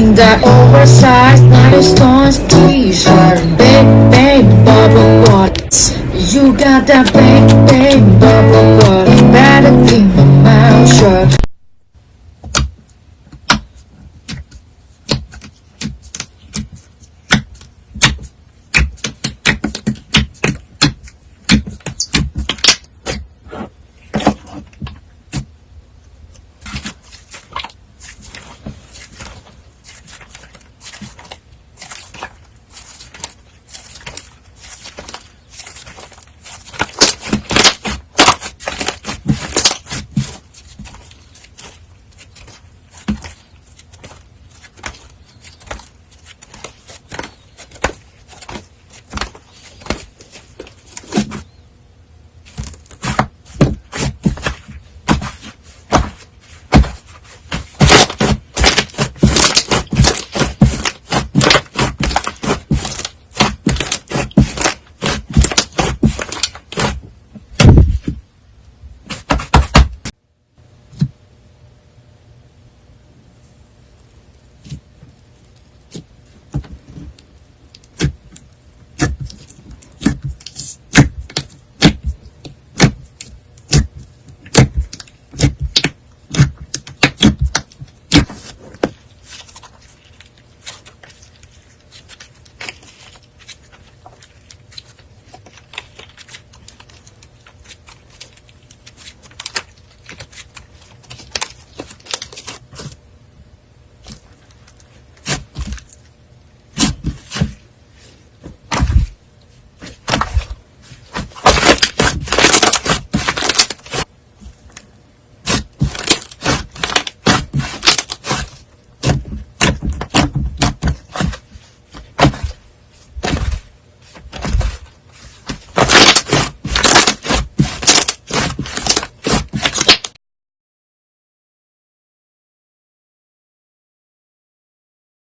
in that oversized Nine t-shirt. Big, big bubble butt. You got that big, big bubble butt. Better keep my mouth shut.